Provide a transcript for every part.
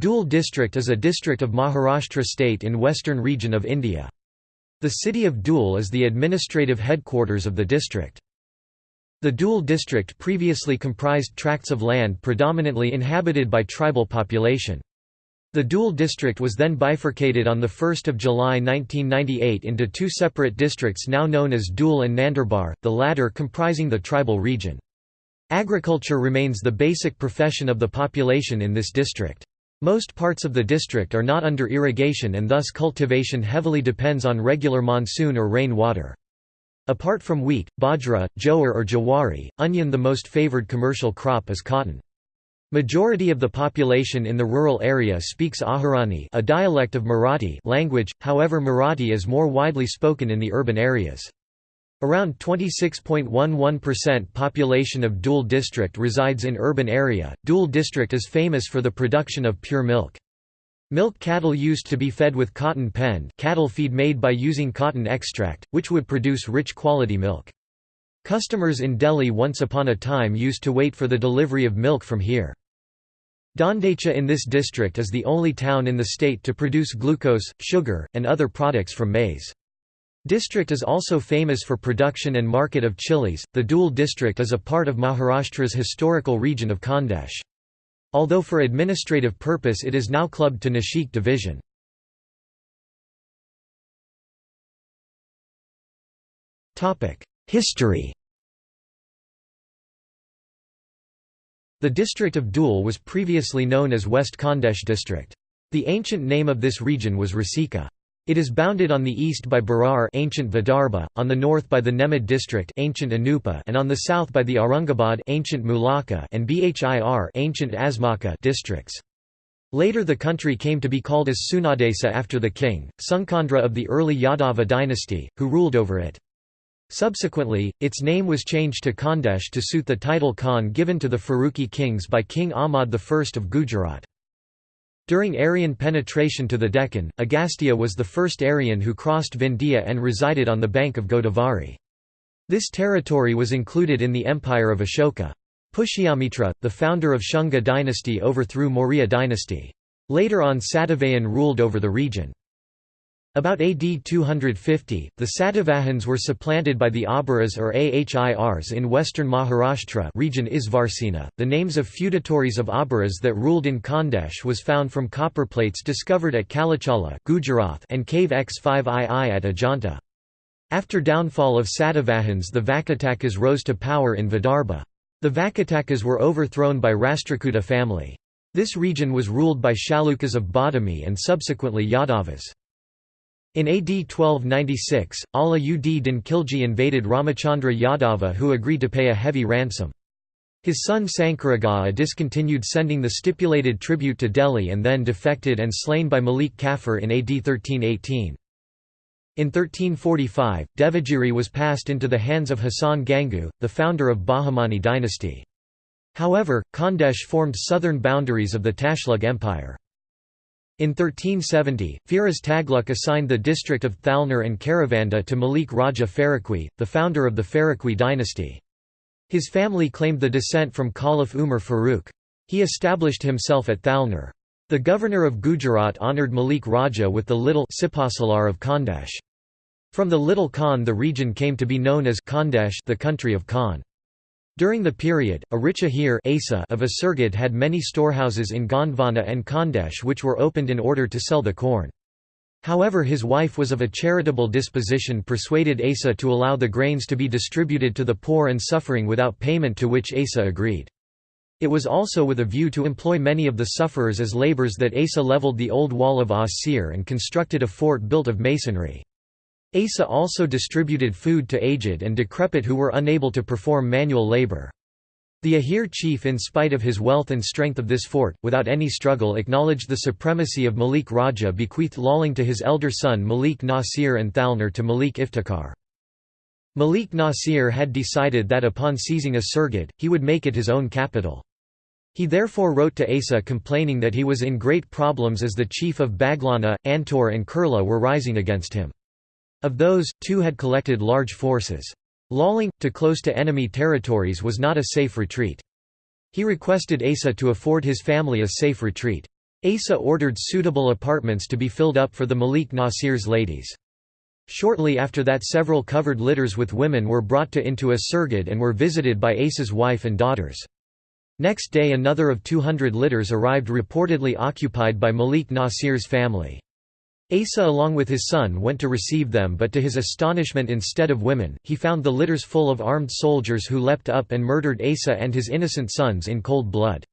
Dhule district is a district of Maharashtra state in western region of India. The city of Dhule is the administrative headquarters of the district. The Dhule district previously comprised tracts of land predominantly inhabited by tribal population. The Dhule district was then bifurcated on 1 July 1998 into two separate districts now known as Dhule and Nandurbar, the latter comprising the tribal region. Agriculture remains the basic profession of the population in this district. Most parts of the district are not under irrigation and thus cultivation heavily depends on regular monsoon or rain water. Apart from wheat, bajra, jowar or jawari, onion the most favored commercial crop is cotton. Majority of the population in the rural area speaks Ahirani a dialect of Marathi language, however Marathi is more widely spoken in the urban areas. Around 26.11% population of Dhule district resides in urban area. Dhule district is famous for the production of pure milk. Milk cattle used to be fed with cotton pen cattle feed made by using cotton extract, which would produce rich quality milk. Customers in Delhi once upon a time used to wait for the delivery of milk from here. Dondaicha in this district is the only town in the state to produce glucose, sugar, and other products from maize. District is also famous for production and market of chilies. The Dhule district is a part of Maharashtra's historical region of Khandesh. Although for administrative purpose it is now clubbed to Nashik division. History The district of Dhule was previously known as West Khandesh district. The ancient name of this region was Rasika. It is bounded on the east by Berar ancient Vidarbha, on the north by the Nemad district ancient Anupa and on the south by the Aurangabad ancient Mulaka and Bhir ancient Asmaka districts. Later the country came to be called as Sunadesa after the king, Sunkandra of the early Yadava dynasty, who ruled over it. Subsequently, its name was changed to Khandesh to suit the title Khan given to the Faruqi kings by King Ahmad I of Gujarat. During Aryan penetration to the Deccan, Agastya was the first Aryan who crossed Vindhya and resided on the bank of Godavari. This territory was included in the empire of Ashoka. Pushyamitra, the founder of Shunga dynasty overthrew Maurya dynasty. Later on Satavahan ruled over the region. About AD 250, the Satavahans were supplanted by the Abhiras or Ahirs in western Maharashtra region Isvarsena. The names of feudatories of Abhiras that ruled in Khandesh was found from copper plates discovered at Kalachala Gujarat and cave X5II at Ajanta. After downfall of Satavahans the Vakatakas rose to power in Vidarbha. The Vakatakas were overthrown by Rashtrakuta family. This region was ruled by Chalukyas of Badami and subsequently Yadavas. In AD 1296, Ala ud Din Khilji invaded Ramachandra Yadava who agreed to pay a heavy ransom. His son Sankaragaya discontinued sending the stipulated tribute to Delhi and then defected and slain by Malik Kafur in AD 1318. In 1345, Devagiri was passed into the hands of Hasan Gangu, the founder of Bahmani dynasty. However, Khandesh formed southern boundaries of the Tughlaq Empire. In 1370, Firoz Tughlaq assigned the district of Thalner and Karavanda to Malik Raja Faruqi, the founder of the Faruqi dynasty. His family claimed the descent from Caliph Umar Farooq. He established himself at Thalner. The governor of Gujarat honoured Malik Raja with the little Sipasalar of Khandesh. From the Little Khan the region came to be known as Khandesh the country of Khan. During the period, a rich ahir of Asirgad had many storehouses in Gondwana and Khandesh which were opened in order to sell the corn. However his wife was of a charitable disposition persuaded Asa to allow the grains to be distributed to the poor and suffering without payment to which Asa agreed. It was also with a view to employ many of the sufferers as labours that Asa levelled the old wall of Asir and constructed a fort built of masonry. Asa also distributed food to aged and decrepit who were unable to perform manual labor. The Ahir chief in spite of his wealth and strength of this fort, without any struggle acknowledged the supremacy of Malik Raja bequeathed Lalling to his elder son Malik Nasir and Thalner to Malik Iftikhar. Malik Nasir had decided that upon seizing Asirgad, he would make it his own capital. He therefore wrote to Asa complaining that he was in great problems as the chief of Baglana, Antor and Kurla were rising against him. Of those, two had collected large forces. Lalling, to close to enemy territories was not a safe retreat. He requested Asa to afford his family a safe retreat. Asa ordered suitable apartments to be filled up for the Malik Nasir's ladies. Shortly after that several covered litters with women were brought to into a and were visited by Asa's wife and daughters. Next day another of 200 litters arrived reportedly occupied by Malik Nasir's family. Asa along with his son went to receive them but to his astonishment instead of women, he found the litters full of armed soldiers who leapt up and murdered Asa and his innocent sons in cold blood.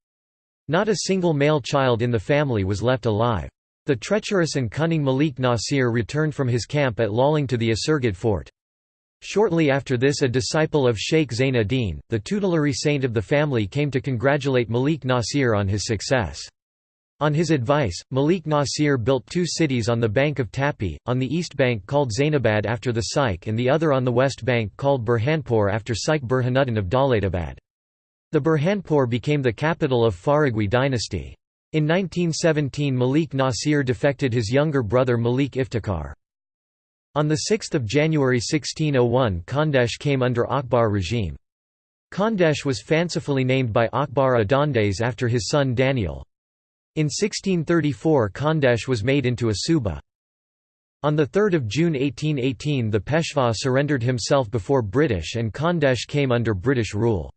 Not a single male child in the family was left alive. The treacherous and cunning Malik Nasir returned from his camp at Lalling to the Asirgad fort. Shortly after this a disciple of Sheikh Zain ad-Din, the tutelary saint of the family came to congratulate Malik Nasir on his success. On his advice, Malik Nasir built two cities on the bank of Tapi, on the east bank called Zainabad after the Sheikh and the other on the west bank called Burhanpur after Sheikh Burhanuddin of Daulatabad. The Burhanpur became the capital of Faruqi dynasty. In 1917 Malik Nasir defected his younger brother Malik Iftikhar. On 6 January 1601 Khandesh came under Akbar regime. Khandesh was fancifully named by Akbar Adandes after his son Daniel. In 1634 Khandesh was made into a suba. On 3 June 1818 the Peshwa surrendered himself before British and Khandesh came under British rule.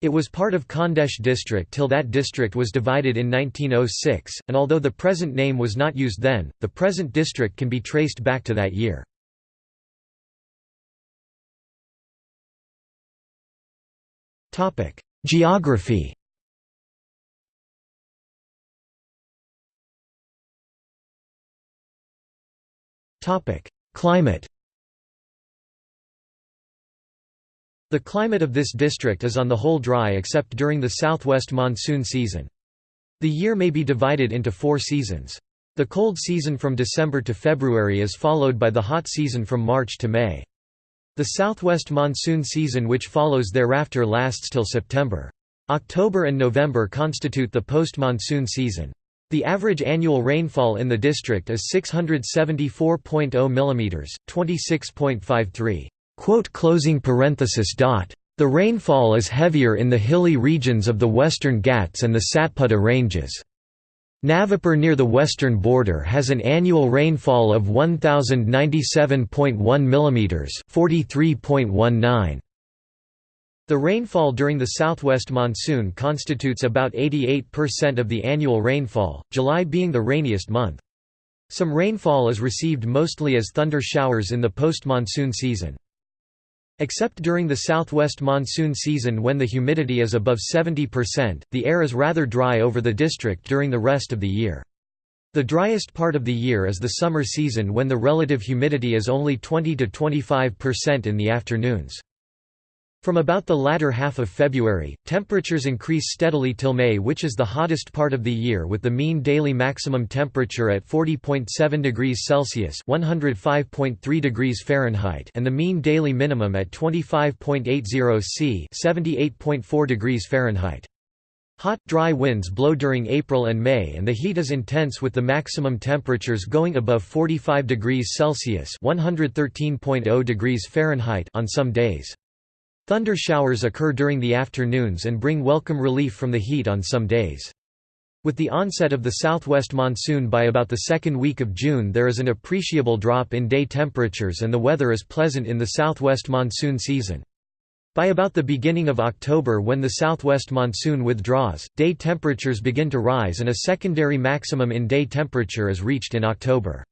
It was part of Khandesh district till that district was divided in 1906, and although the present name was not used then, the present district can be traced back to that year. Geography Climate The climate of this district is on the whole dry except during the southwest monsoon season. The year may be divided into four seasons. The cold season from December to February is followed by the hot season from March to May. The southwest monsoon season which follows thereafter lasts till September. October and November constitute the post-monsoon season. The average annual rainfall in the district is 674.0 mm, 26.53 the rainfall is heavier in the hilly regions of the western Ghats and the Satpura ranges. Navapur near the western border has an annual rainfall of 1097.1 mm 43.19. The rainfall during the southwest monsoon constitutes about 88% of the annual rainfall, July being the rainiest month. Some rainfall is received mostly as thunder showers in the post-monsoon season. Except during the southwest monsoon season when the humidity is above 70%, the air is rather dry over the district during the rest of the year. The driest part of the year is the summer season when the relative humidity is only 20–25% in the afternoons. From about the latter half of February, temperatures increase steadily till May which is the hottest part of the year with the mean daily maximum temperature at 40.7 degrees Celsius (105.3 degrees Fahrenheit) and the mean daily minimum at 25.80 C (78.4 degrees Fahrenheit). Hot, dry winds blow during April and May and the heat is intense with the maximum temperatures going above 45 degrees Celsius (113.0 degrees Fahrenheit) on some days. Thunder showers occur during the afternoons and bring welcome relief from the heat on some days. With the onset of the southwest monsoon by about the second week of June there is an appreciable drop in day temperatures and the weather is pleasant in the southwest monsoon season. By about the beginning of October when the southwest monsoon withdraws, day temperatures begin to rise and a secondary maximum in day temperature is reached in October.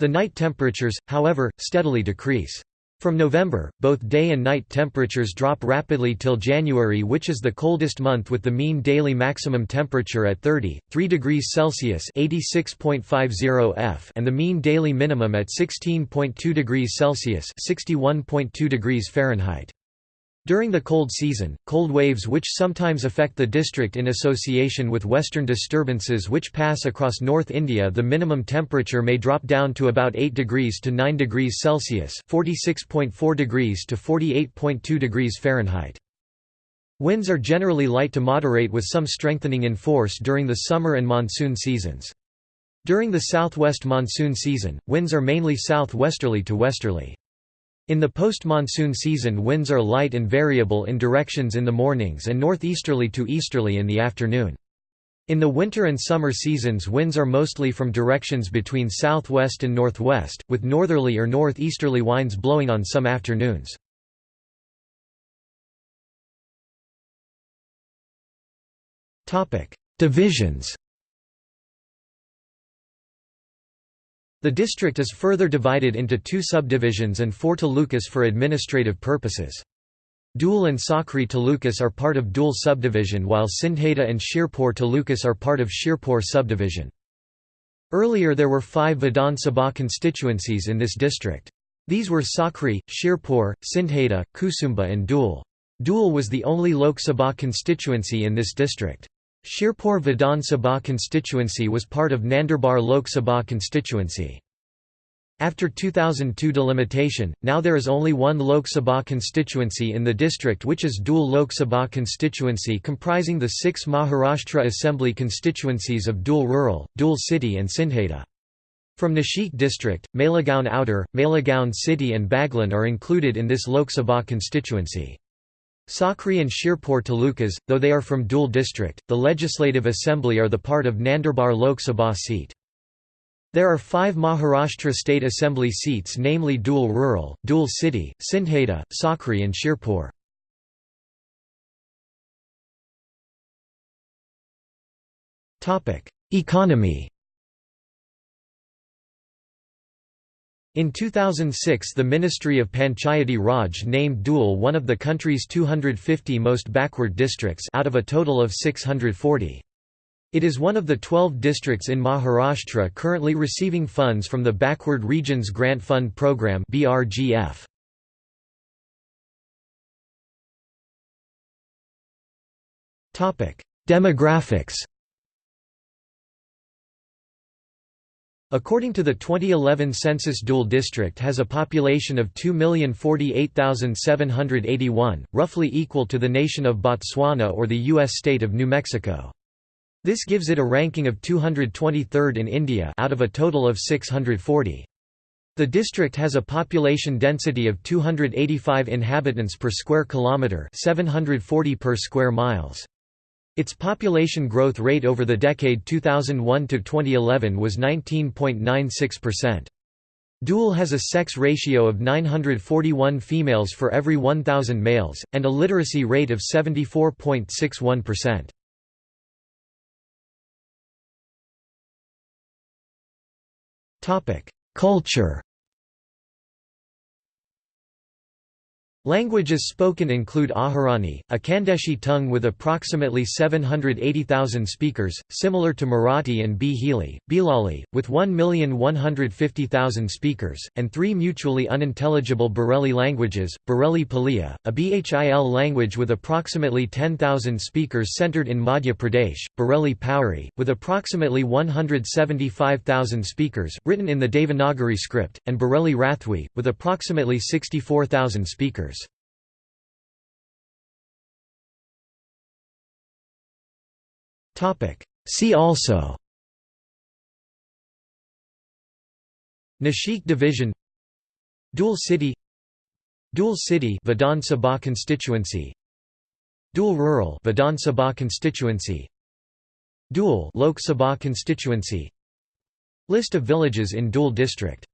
The night temperatures, however, steadily decrease. From November, both day and night temperatures drop rapidly till January which is the coldest month with the mean daily maximum temperature at 30.3 degrees Celsius F) and the mean daily minimum at 16.2 degrees Celsius (61.2 degrees Fahrenheit). During the cold season, cold waves which sometimes affect the district in association with western disturbances which pass across North India the minimum temperature may drop down to about 8 degrees to 9 degrees Celsius 46.4 degrees to 48.2 degrees Fahrenheit. Winds are generally light to moderate with some strengthening in force during the summer and monsoon seasons. During the southwest monsoon season, winds are mainly southwesterly to westerly. In the post-monsoon season winds are light and variable in directions in the mornings and northeasterly to easterly in the afternoon. In the winter and summer seasons winds are mostly from directions between southwest and northwest, with northerly or northeasterly winds blowing on some afternoons. Divisions The district is further divided into two subdivisions and four talukas for administrative purposes. Dhule and Sakri talukas are part of Dhule subdivision while Sindheda and Shirpur talukas are part of Shirpur subdivision. Earlier there were five Vidhan Sabha constituencies in this district. These were Sakri, Shirpur, Sindheda, Kusumba and Dhule. Dhule was the only Lok Sabha constituency in this district. Shirpur Vidhan Sabha constituency was part of Nandurbar Lok Sabha constituency. After 2002 delimitation, now there is only one Lok Sabha constituency in the district which is Dhule Lok Sabha constituency comprising the six Maharashtra Assembly constituencies of Dhule Rural, Dhule City and Sindheda. From Nashik district, Malegaon Outer, Malegaon City and Baglan are included in this Lok Sabha constituency. Sakri and Shirpur talukas, though they are from Dhule district, the Legislative Assembly are the part of Nandurbar Lok Sabha seat. There are five Maharashtra State Assembly seats namely Dhule Rural, Dhule City, Sindheda, Sakri and Shirpur. Economy In 2006 the Ministry of Panchayati Raj named Dhule one of the country's 250 most backward districts out of a total of 640. It is one of the 12 districts in Maharashtra currently receiving funds from the Backward Regions Grant Fund Programme BRGF. Demographics According to the 2011 census Dhule district has a population of 2,048,781, roughly equal to the nation of Botswana or the U.S. state of New Mexico. This gives it a ranking of 223rd in India out of a total of 640. The district has a population density of 285 inhabitants per square kilometre 740 per square miles. Its population growth rate over the decade 2001 to 2011 was 19.96%. Dhule has a sex ratio of 941 females for every 1,000 males, and a literacy rate of 74.61%. Culture Languages spoken include Ahirani, a Khandeshi tongue with approximately 780,000 speakers, similar to Marathi and Bhili, Bhilali, with 1,150,000 speakers, and three mutually unintelligible Bareli languages, Bareli Paliya, a Bhil language with approximately 10,000 speakers centered in Madhya Pradesh, Bareli Pauri, with approximately 175,000 speakers, written in the Devanagari script, and Bareli Rathwi, with approximately 64,000 speakers. See also. Nashik Division. Dhule City. Dhule City Vidhan Sabha constituency. Dhule Rural Vidhan Sabha constituency. Dhule Lok Sabha constituency. List of villages in Dhule district